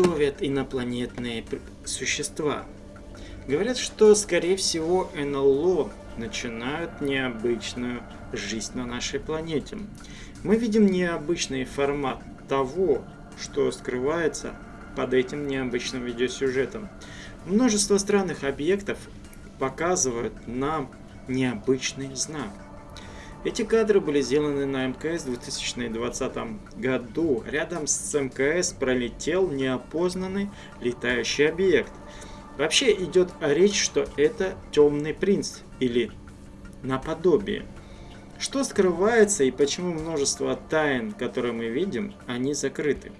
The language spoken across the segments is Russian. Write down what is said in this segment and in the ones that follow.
готовят инопланетные существа? Говорят, что, скорее всего, НЛО начинают необычную жизнь на нашей планете. Мы видим необычный формат того, что скрывается под этим необычным видеосюжетом. Множество странных объектов показывают нам необычный знак. Эти кадры были сделаны на МКС в 2020 году. Рядом с МКС пролетел неопознанный летающий объект. Вообще идет речь, что это темный принц или наподобие. Что скрывается и почему множество тайн, которые мы видим, они закрыты?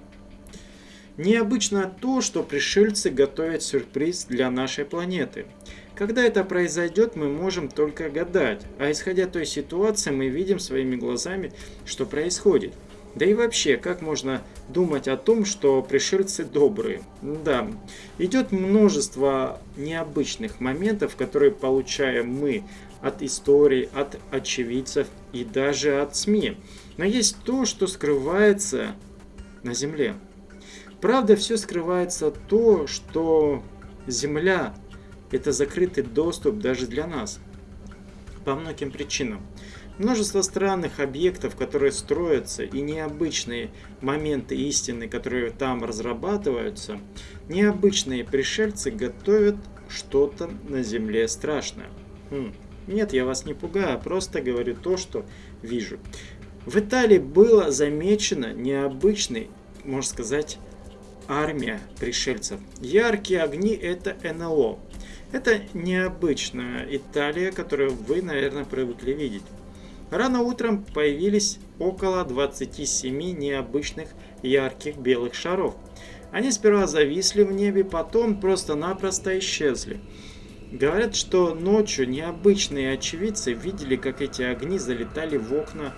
Необычно то, что пришельцы готовят сюрприз для нашей планеты. Когда это произойдет, мы можем только гадать, а исходя той ситуации, мы видим своими глазами, что происходит. Да и вообще, как можно думать о том, что пришельцы добрые? Да, идет множество необычных моментов, которые получаем мы от истории, от очевидцев и даже от СМИ. Но есть то, что скрывается на Земле. Правда, все скрывается то, что Земля – это закрытый доступ даже для нас. По многим причинам. Множество странных объектов, которые строятся, и необычные моменты истины, которые там разрабатываются, необычные пришельцы готовят что-то на Земле страшное. Хм. Нет, я вас не пугаю, просто говорю то, что вижу. В Италии было замечено необычный, можно сказать, армия пришельцев. Яркие огни это НЛО. Это необычная Италия, которую вы, наверное, привыкли видеть. Рано утром появились около 27 необычных ярких белых шаров. Они сперва зависли в небе, потом просто-напросто исчезли. Говорят, что ночью необычные очевидцы видели, как эти огни залетали в окна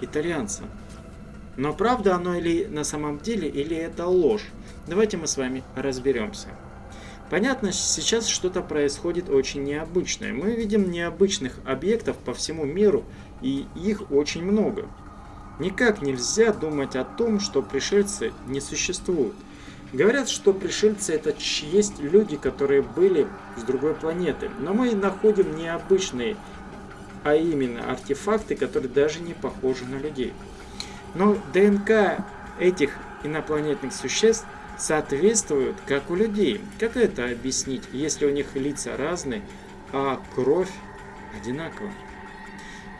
итальянца. Но правда оно или на самом деле, или это ложь? Давайте мы с вами разберемся. Понятно, сейчас что-то происходит очень необычное. Мы видим необычных объектов по всему миру, и их очень много. Никак нельзя думать о том, что пришельцы не существуют. Говорят, что пришельцы это есть люди, которые были с другой планеты. Но мы находим необычные, а именно артефакты, которые даже не похожи на людей. Но ДНК этих инопланетных существ соответствует, как у людей. Как это объяснить, если у них лица разные, а кровь одинакова?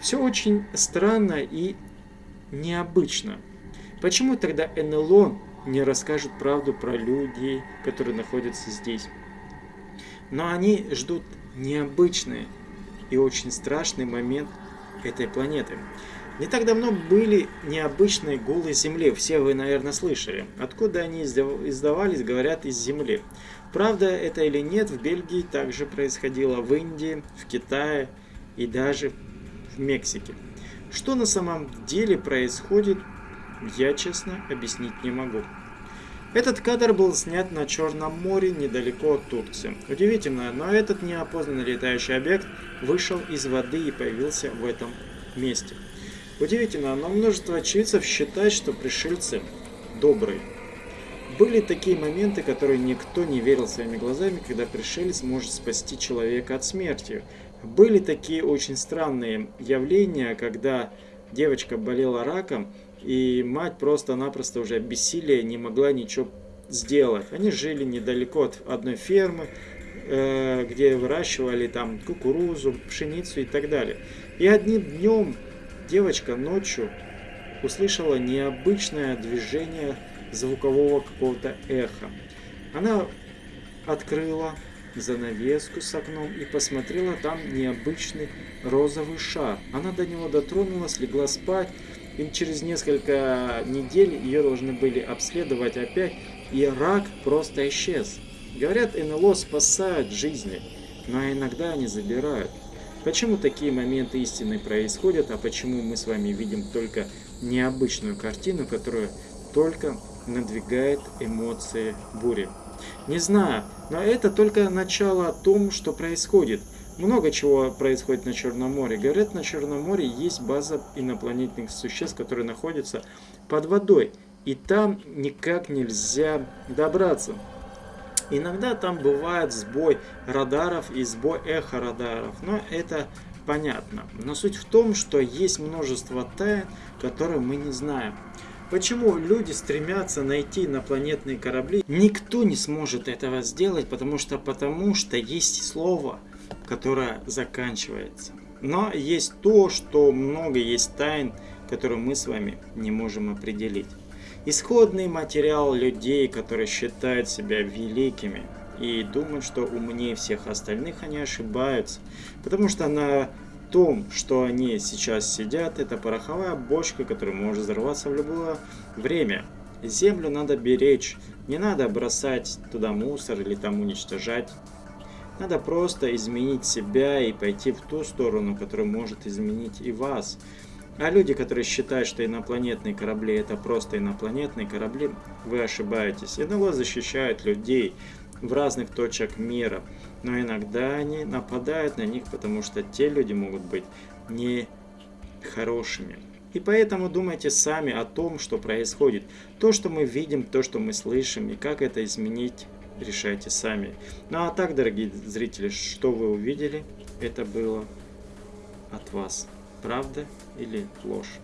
Все очень странно и необычно. Почему тогда НЛО не расскажут правду про людей, которые находятся здесь. Но они ждут необычный и очень страшный момент этой планеты. Не так давно были необычные голые Земли, все вы, наверное, слышали. Откуда они издавались, говорят, из Земли. Правда это или нет, в Бельгии также происходило, в Индии, в Китае и даже в Мексике. Что на самом деле происходит, я честно объяснить не могу. Этот кадр был снят на Черном море, недалеко от Турции. Удивительно, но этот неопознанный летающий объект вышел из воды и появился в этом месте. Удивительно, но множество очевидцев считает, что пришельцы добрые. Были такие моменты, которые никто не верил своими глазами, когда пришелец может спасти человека от смерти. Были такие очень странные явления, когда девочка болела раком, и мать просто-напросто уже бессилие не могла ничего сделать. Они жили недалеко от одной фермы, э, где выращивали там кукурузу, пшеницу и так далее. И одним днем девочка ночью услышала необычное движение звукового какого-то эха. Она открыла занавеску с окном и посмотрела там необычный розовый шар. Она до него дотронулась, легла спать, и через несколько недель ее должны были обследовать опять, и рак просто исчез. Говорят, НЛО спасают жизни, но иногда они забирают. Почему такие моменты истины происходят, а почему мы с вами видим только необычную картину, которая только надвигает эмоции бури? Не знаю, но это только начало о том, что происходит – много чего происходит на Черном море. Говорят, на Черном море есть база инопланетных существ, которые находятся под водой. и там никак нельзя добраться. Иногда там бывает сбой радаров и сбой эхо радаров, но это понятно. Но суть в том, что есть множество тайн, которые мы не знаем. Почему люди стремятся найти инопланетные корабли? Никто не сможет этого сделать, потому что, потому что есть слово, которое заканчивается. Но есть то, что много есть тайн, которые мы с вами не можем определить. Исходный материал людей, которые считают себя великими и думают, что умнее всех остальных, они ошибаются. Потому что на том, что они сейчас сидят, это пороховая бочка, которая может взорваться в любое время. Землю надо беречь, не надо бросать туда мусор или там уничтожать. Надо просто изменить себя и пойти в ту сторону, которая может изменить и вас. А люди, которые считают, что инопланетные корабли это просто инопланетные корабли, вы ошибаетесь. НЛО защищают людей в разных точках мира, но иногда они нападают на них, потому что те люди могут быть не хорошими. И поэтому думайте сами о том, что происходит. То, что мы видим, то, что мы слышим, и как это изменить, решайте сами. Ну а так, дорогие зрители, что вы увидели, это было от вас правда или ложь.